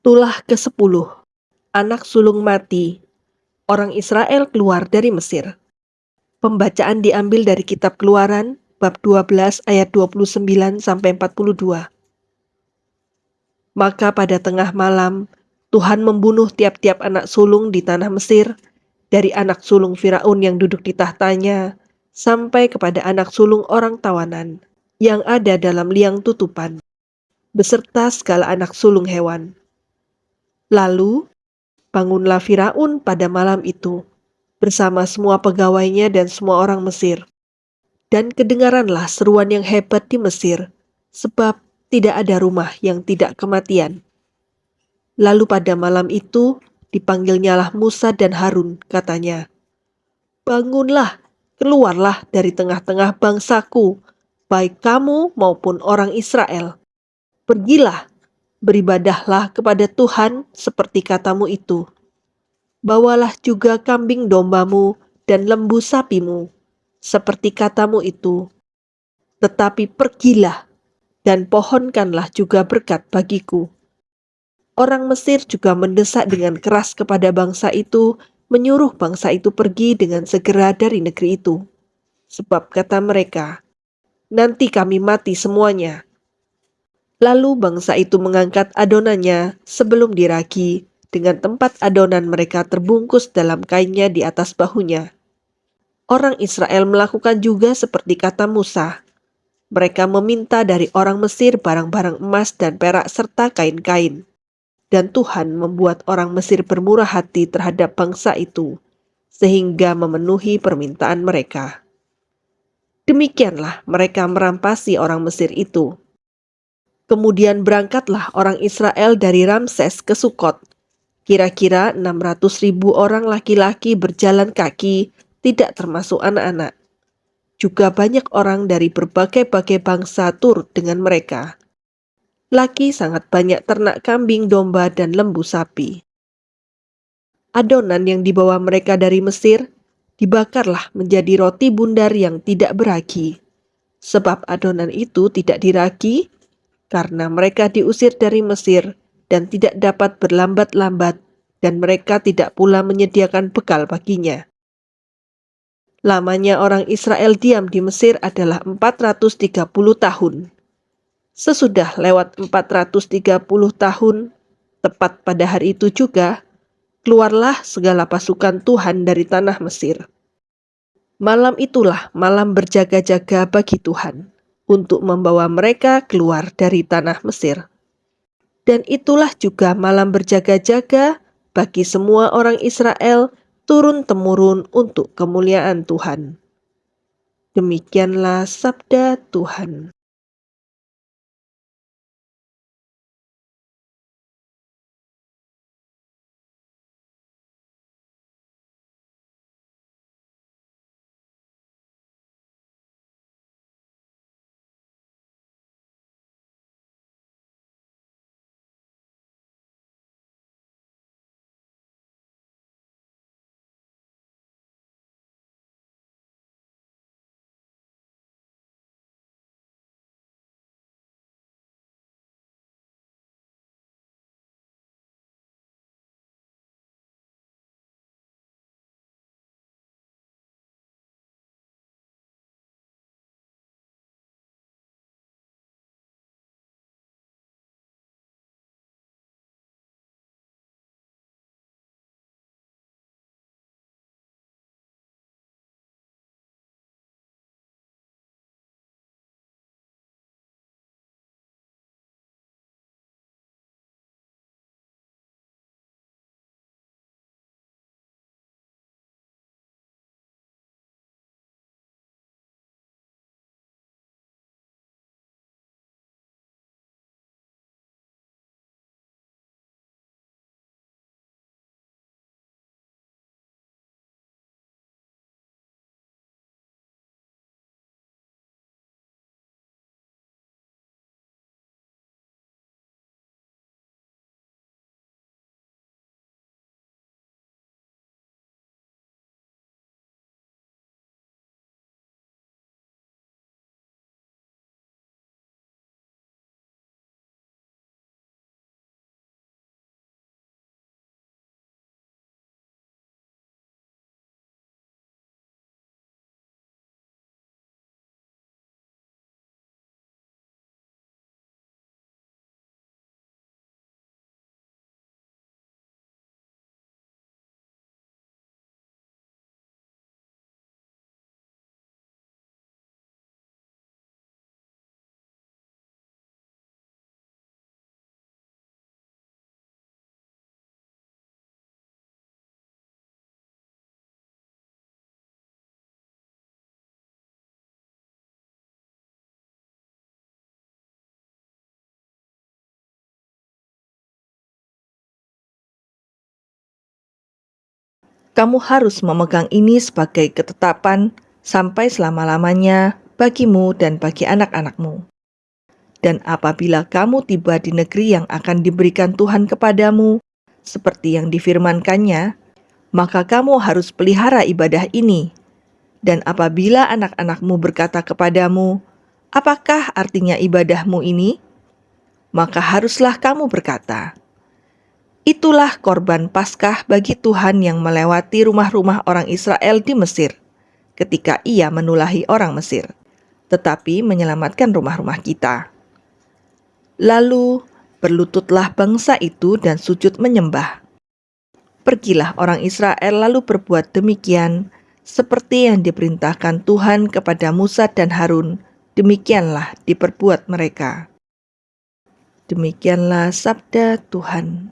Tulah ke-10 Anak sulung mati. Orang Israel keluar dari Mesir. Pembacaan diambil dari kitab Keluaran bab 12 ayat 29 sampai 42. Maka pada tengah malam Tuhan membunuh tiap-tiap anak sulung di tanah Mesir dari anak sulung Firaun yang duduk di tahtanya sampai kepada anak sulung orang tawanan yang ada dalam liang tutupan beserta segala anak sulung hewan Lalu, bangunlah Firaun pada malam itu, bersama semua pegawainya dan semua orang Mesir. Dan kedengaranlah seruan yang hebat di Mesir, sebab tidak ada rumah yang tidak kematian. Lalu pada malam itu, dipanggilnyalah Musa dan Harun, katanya, Bangunlah, keluarlah dari tengah-tengah bangsaku, baik kamu maupun orang Israel. Pergilah beribadahlah kepada Tuhan seperti katamu itu. Bawalah juga kambing dombamu dan lembu sapimu, seperti katamu itu. Tetapi pergilah dan pohonkanlah juga berkat bagiku. Orang Mesir juga mendesak dengan keras kepada bangsa itu, menyuruh bangsa itu pergi dengan segera dari negeri itu. Sebab kata mereka, nanti kami mati semuanya, Lalu bangsa itu mengangkat adonannya sebelum diragi, dengan tempat adonan mereka terbungkus dalam kainnya di atas bahunya. Orang Israel melakukan juga seperti kata Musa. Mereka meminta dari orang Mesir barang-barang emas dan perak serta kain-kain. Dan Tuhan membuat orang Mesir bermurah hati terhadap bangsa itu, sehingga memenuhi permintaan mereka. Demikianlah mereka merampasi orang Mesir itu Kemudian berangkatlah orang Israel dari Ramses ke Sukot. Kira-kira 600 ribu orang laki-laki berjalan kaki, tidak termasuk anak-anak. Juga banyak orang dari berbagai-bagai bangsa turut dengan mereka. Laki sangat banyak ternak kambing, domba, dan lembu sapi. Adonan yang dibawa mereka dari Mesir dibakarlah menjadi roti bundar yang tidak beragi. Sebab adonan itu tidak diragi, karena mereka diusir dari Mesir dan tidak dapat berlambat-lambat, dan mereka tidak pula menyediakan bekal baginya. Lamanya orang Israel diam di Mesir adalah 430 tahun. Sesudah lewat 430 tahun, tepat pada hari itu juga, keluarlah segala pasukan Tuhan dari tanah Mesir. Malam itulah malam berjaga-jaga bagi Tuhan untuk membawa mereka keluar dari tanah Mesir. Dan itulah juga malam berjaga-jaga bagi semua orang Israel turun-temurun untuk kemuliaan Tuhan. Demikianlah sabda Tuhan. Kamu harus memegang ini sebagai ketetapan sampai selama-lamanya bagimu dan bagi anak-anakmu. Dan apabila kamu tiba di negeri yang akan diberikan Tuhan kepadamu, seperti yang difirmankannya, maka kamu harus pelihara ibadah ini. Dan apabila anak-anakmu berkata kepadamu, "Apakah artinya ibadahmu ini?" maka haruslah kamu berkata, "Itulah korban Paskah bagi Tuhan yang melewati rumah-rumah orang Israel di Mesir, ketika Ia menulahi orang Mesir, tetapi menyelamatkan rumah-rumah kita." Lalu berlututlah bangsa itu dan sujud menyembah. Pergilah orang Israel lalu berbuat demikian, seperti yang diperintahkan Tuhan kepada Musa dan Harun, demikianlah diperbuat mereka. Demikianlah sabda Tuhan.